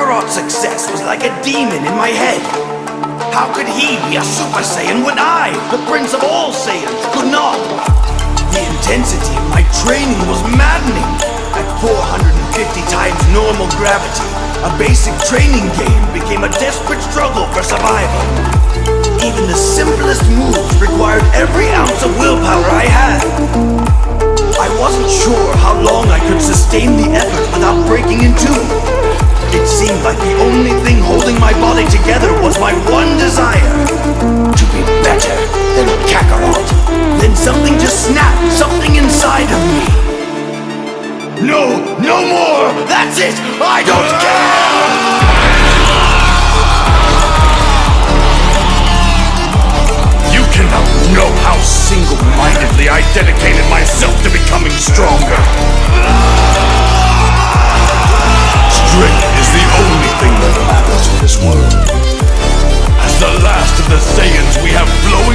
Kakarot's success was like a demon in my head. How could he be a Super Saiyan when I, the Prince of all Saiyans, could not? The intensity of my training was maddening. At 450 times normal gravity, a basic training game became a desperate struggle for survival. Even the simplest moves required every ounce of willpower holding my body together was my one desire. To be better than Kakarot. Then something just snapped, something inside of me. No, no more! That's it! I don't care! You cannot know how single-mindedly I dedicated myself world. As the last of the Saiyans, we have flown.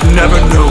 I never knew.